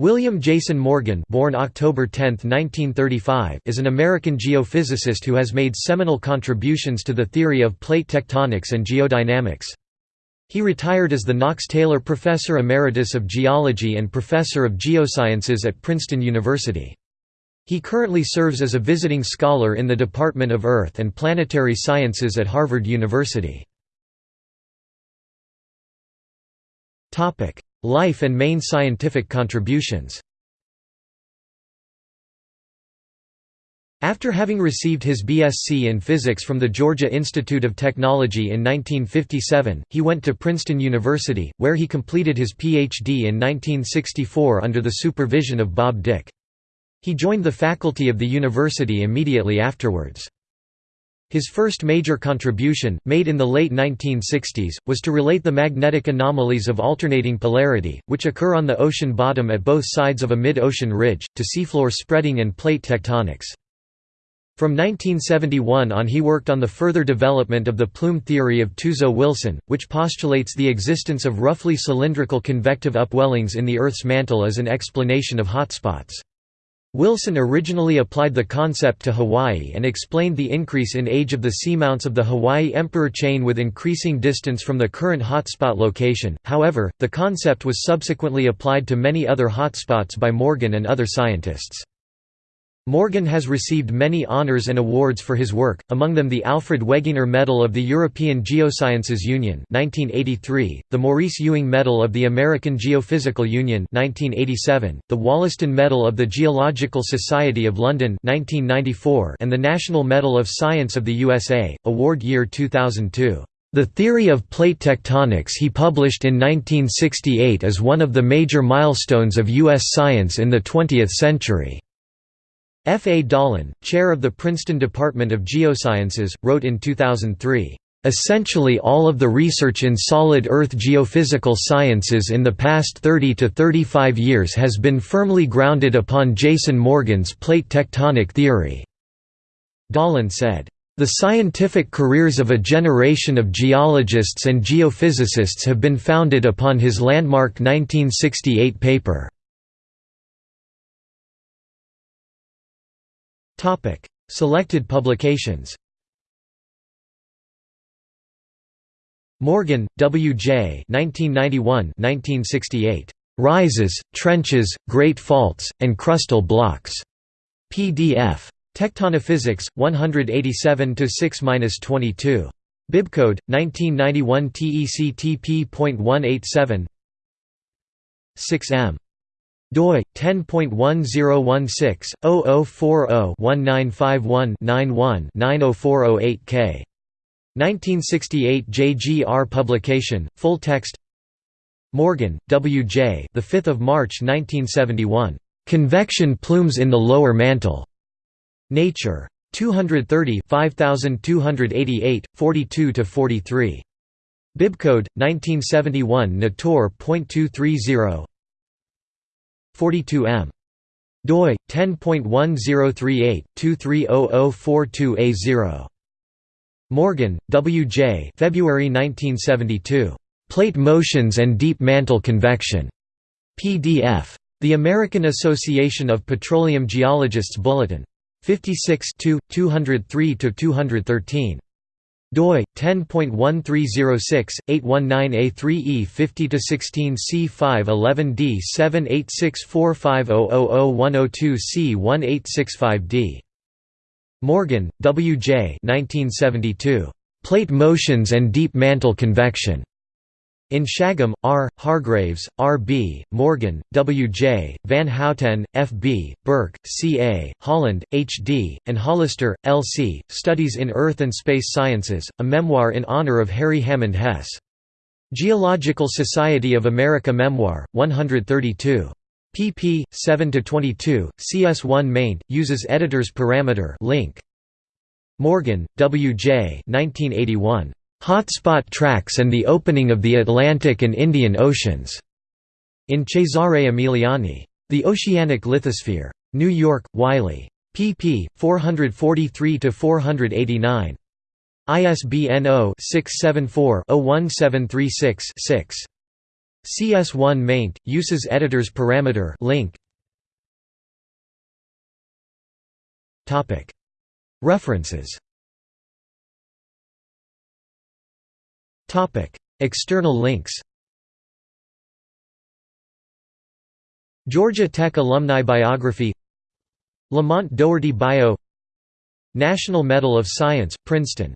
William Jason Morgan born October 10, 1935, is an American geophysicist who has made seminal contributions to the theory of plate tectonics and geodynamics. He retired as the Knox Taylor Professor Emeritus of Geology and Professor of Geosciences at Princeton University. He currently serves as a visiting scholar in the Department of Earth and Planetary Sciences at Harvard University. Life and main scientific contributions After having received his BSc in physics from the Georgia Institute of Technology in 1957, he went to Princeton University, where he completed his Ph.D. in 1964 under the supervision of Bob Dicke. He joined the faculty of the university immediately afterwards. His first major contribution, made in the late 1960s, was to relate the magnetic anomalies of alternating polarity, which occur on the ocean bottom at both sides of a mid-ocean ridge, to seafloor spreading and plate tectonics. From 1971 on he worked on the further development of the plume theory of Tuzo-Wilson, which postulates the existence of roughly cylindrical convective upwellings in the Earth's mantle as an explanation of hotspots. Wilson originally applied the concept to Hawaii and explained the increase in age of the seamounts of the Hawaii Emperor chain with increasing distance from the current hotspot location, however, the concept was subsequently applied to many other hotspots by Morgan and other scientists. Morgan has received many honours and awards for his work, among them the Alfred Wegener Medal of the European Geosciences Union 1983, the Maurice Ewing Medal of the American Geophysical Union 1987, the Wollaston Medal of the Geological Society of London 1994, and the National Medal of Science of the USA, award year 2002. The theory of plate tectonics he published in 1968 is one of the major milestones of U.S. science in the 20th century. F. A. Dahlen, chair of the Princeton Department of Geosciences, wrote in 2003, "...essentially all of the research in solid Earth geophysical sciences in the past 30 to 35 years has been firmly grounded upon Jason Morgan's plate tectonic theory." Dahlen said, "...the scientific careers of a generation of geologists and geophysicists have been founded upon his landmark 1968 paper." Topic: Selected publications. Morgan, W. J. 1991-1968. Rises, Trenches, Great Faults, and Crustal Blocks. PDF. Tectonophysics, 187 6-22. Bibcode 1991 TECTP.187 6M doi 10.1016/0040-1951-91-90408K 1968 JGR publication full text. Morgan W J the 5th of March 1971 Convection plumes in the lower mantle. Nature. 230 5288 42 to 43 Bibcode 1971 Natur.230 42M. doi 10.1038-230042A0. Morgan, W. J. February 1972. Plate Motions and Deep Mantle Convection. PDF. The American Association of Petroleum Geologists Bulletin. 56 203–213 doi 10.1306/819A3E 50-16C511D786450001002C1865D. Morgan, W. J. 1972. Plate motions and deep mantle convection. In Shagam, R., Hargraves, R. B., Morgan, W. J., Van Houten, F. B., Burke, C. A., Holland, H. D., and Hollister, L. C., Studies in Earth and Space Sciences, a memoir in honor of Harry Hammond Hess. Geological Society of America Memoir, 132. pp. 7–22, CS1 maint, uses editor's parameter link. Morgan, W. J. 1981. Hotspot tracks and the opening of the Atlantic and Indian Oceans, in Cesare Emiliani. The Oceanic Lithosphere. New York, Wiley. pp. 443–489. ISBN 0-674-01736-6. CS1 maint, uses editors parameter link. References External links Georgia Tech Alumni Biography Lamont Doherty Bio National Medal of Science, Princeton